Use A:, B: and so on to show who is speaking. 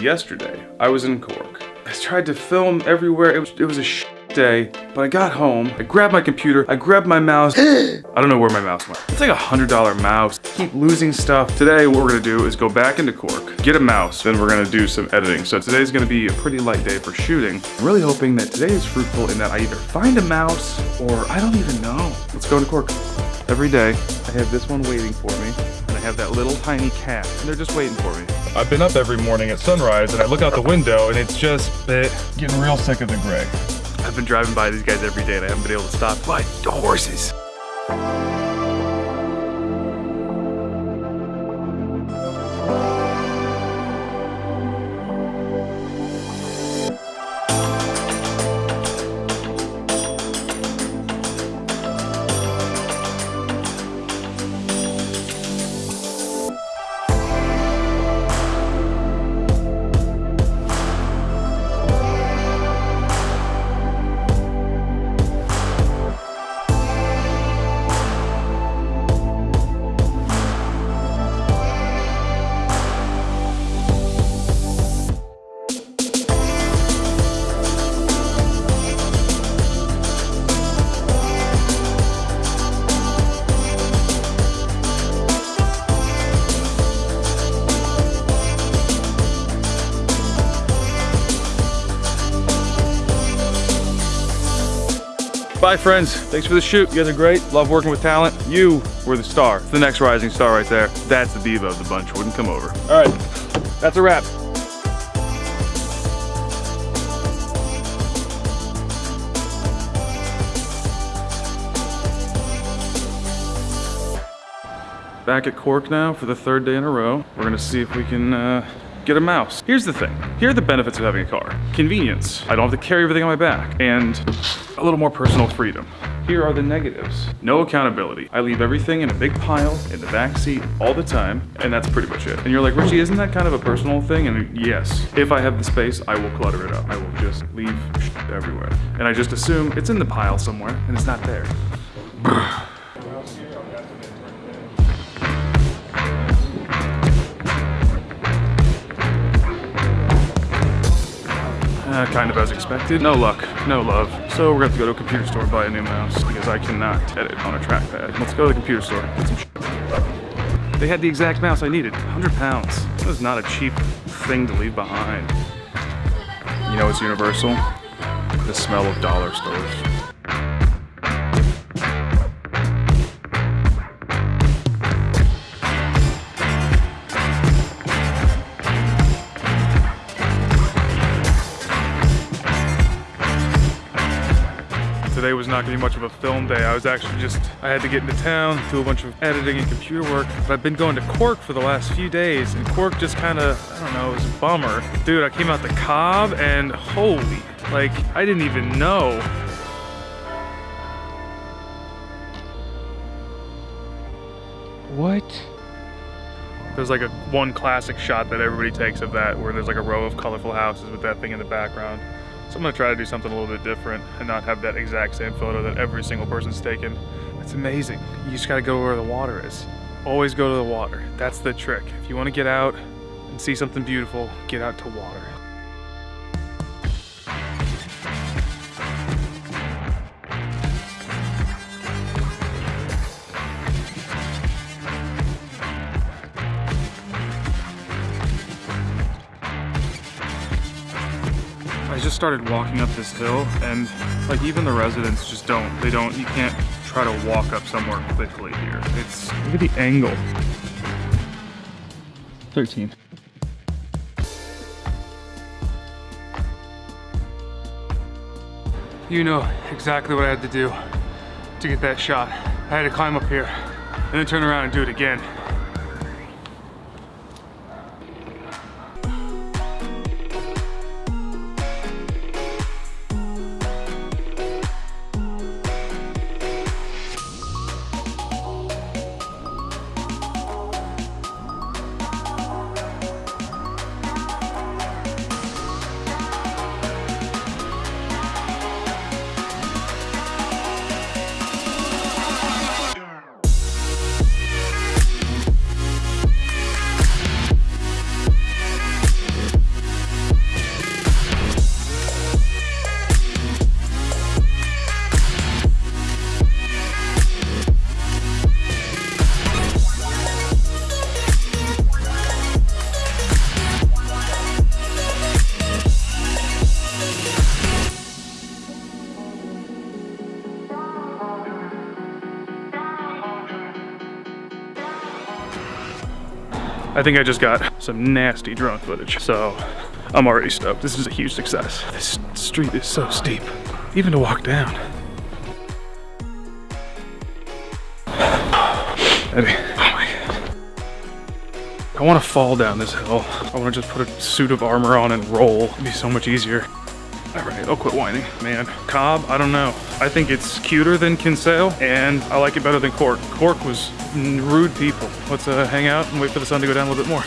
A: yesterday, I was in Cork. I tried to film everywhere. It was, it was a sh day, but I got home, I grabbed my computer, I grabbed my mouse. I don't know where my mouse went. It's like a $100 mouse. Keep losing stuff. Today, what we're gonna do is go back into Cork, get a mouse, then we're gonna do some editing. So today's gonna be a pretty light day for shooting. I'm really hoping that today is fruitful in that I either find a mouse or I don't even know. Let's go to Cork. Every day, I have this one waiting for me, have that little tiny cat, and they're just waiting for me. I've been up every morning at sunrise, and I look out the window, and it's just getting real sick of the gray. I've been driving by these guys every day, and I haven't been able to stop. But the horses. Bye friends, thanks for the shoot. You guys are great, love working with talent. You were the star, the next rising star right there. That's the diva of the bunch, wouldn't come over. All right, that's a wrap. Back at Cork now for the third day in a row. We're gonna see if we can uh, get a mouse. Here's the thing. Here are the benefits of having a car. Convenience. I don't have to carry everything on my back. And a little more personal freedom. Here are the negatives. No accountability. I leave everything in a big pile in the back seat all the time, and that's pretty much it. And you're like, Richie, isn't that kind of a personal thing? And yes, if I have the space, I will clutter it up. I will just leave everywhere. And I just assume it's in the pile somewhere, and it's not there. Uh, kind of as expected. No luck, no love. So we're gonna have to go to a computer store and buy a new mouse because I cannot edit on a trackpad. Let's go to the computer store, get some They had the exact mouse I needed, 100 pounds. That was not a cheap thing to leave behind. You know it's universal? The smell of dollar stores. Today was not gonna be much of a film day. I was actually just, I had to get into town, do a bunch of editing and computer work. But I've been going to Cork for the last few days and Cork just kind of, I don't know, it was a bummer. Dude, I came out the Cobh and holy, like I didn't even know. What? There's like a one classic shot that everybody takes of that where there's like a row of colorful houses with that thing in the background. So I'm gonna try to do something a little bit different and not have that exact same photo that every single person's taken. It's amazing. You just gotta go where the water is. Always go to the water. That's the trick. If you wanna get out and see something beautiful, get out to water. Just started walking up this hill and like even the residents just don't, they don't, you can't try to walk up somewhere quickly here. It's, look at the angle. 13. You know exactly what I had to do to get that shot. I had to climb up here and then turn around and do it again. I think I just got some nasty drone footage. So I'm already stoked. This is a huge success. This street is so steep, even to walk down. Eddie, oh. I want to fall down this hill. I want to just put a suit of armor on and roll. It'd be so much easier. All right, I'll quit whining. Man, Cobh, I don't know. I think it's cuter than Kinsale, and I like it better than Cork. Cork was rude people. Let's uh, hang out and wait for the sun to go down a little bit more.